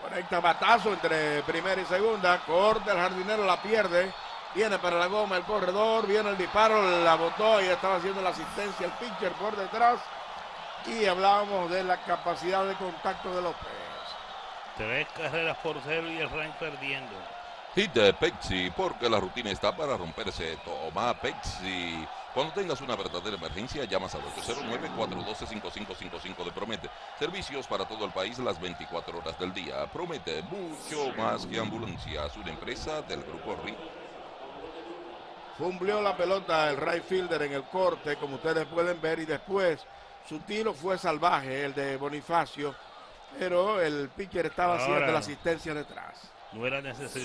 Conecta batazo entre primera y segunda. Corta el jardinero, la pierde. Viene para la goma el corredor. Viene el disparo, la botó y estaba haciendo la asistencia el pitcher por detrás. Y hablábamos de la capacidad de contacto de López. Tres carreras por cero y el Rain perdiendo. Hit de Pepsi, porque la rutina está para romperse. Toma Pepsi. Cuando tengas una verdadera emergencia, llamas al 809-412-5555 de Promete. Servicios para todo el país las 24 horas del día. Promete mucho más que ambulancias. Una empresa del Grupo RI. Fumbleó la pelota el right fielder en el corte, como ustedes pueden ver, y después su tiro fue salvaje, el de Bonifacio, pero el pitcher estaba haciendo la asistencia detrás. No era necesidad